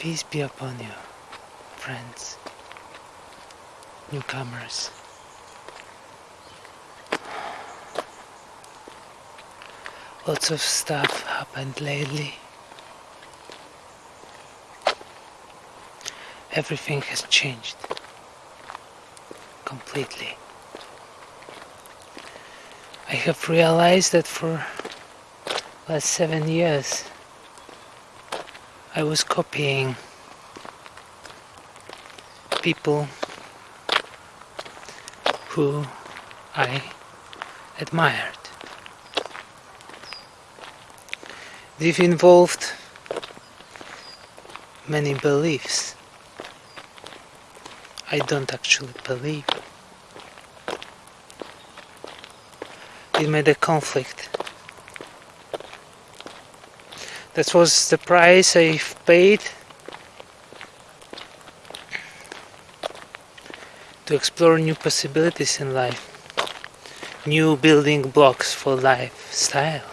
Peace be upon you, friends, newcomers. Lots of stuff happened lately. Everything has changed completely. I have realized that for last seven years I was copying people who I admired. They've involved many beliefs I don't actually believe. It made a conflict. That was the price I paid to explore new possibilities in life, new building blocks for lifestyle.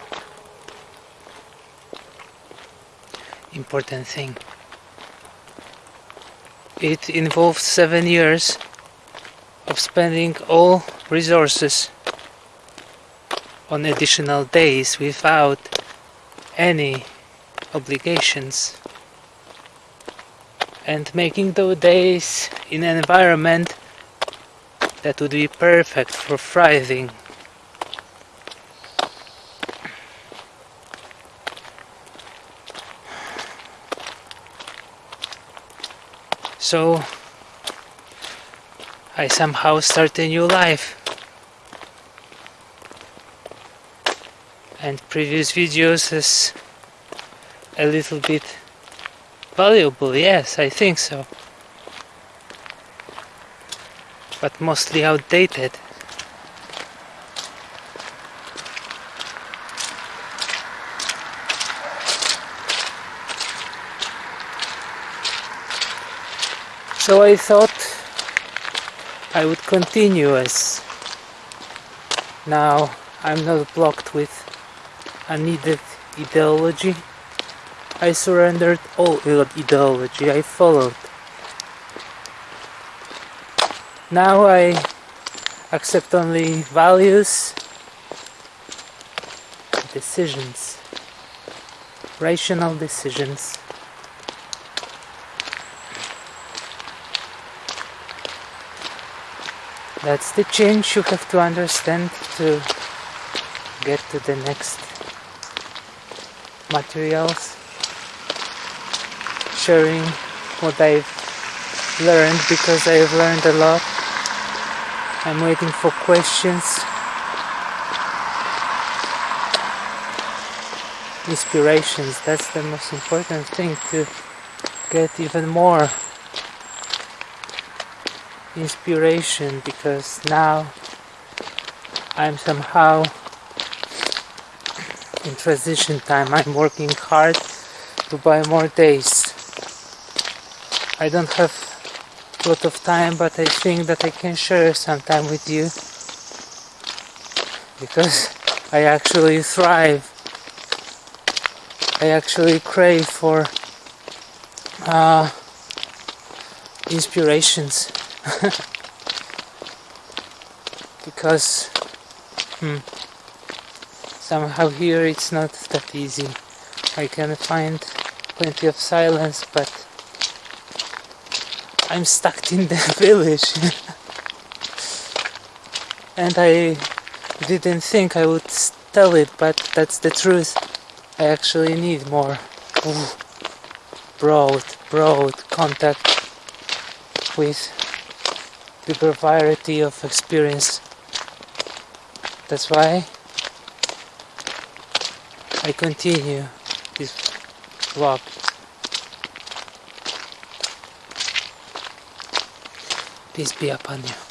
Important thing. It involved seven years of spending all resources on additional days without any obligations and making those days in an environment that would be perfect for thriving. So I somehow start a new life. And previous videos is a little bit valuable, yes, I think so. But mostly outdated. So I thought I would continue as now I'm not blocked with unneeded ideology. I surrendered all ideology I followed. Now I accept only values, decisions, rational decisions. That's the change you have to understand to get to the next materials. Sharing what I've learned because I've learned a lot. I'm waiting for questions. Inspirations, that's the most important thing to get even more inspiration because now I'm somehow in transition time. I'm working hard to buy more days. I don't have a lot of time but I think that I can share some time with you because I actually thrive. I actually crave for uh, inspirations because hmm, somehow here it's not that easy. I can find plenty of silence, but I'm stuck in the village. and I didn't think I would tell it, but that's the truth. I actually need more ooh, broad, broad contact with bigger variety of experience. That's why I continue this vlog. Peace be upon you.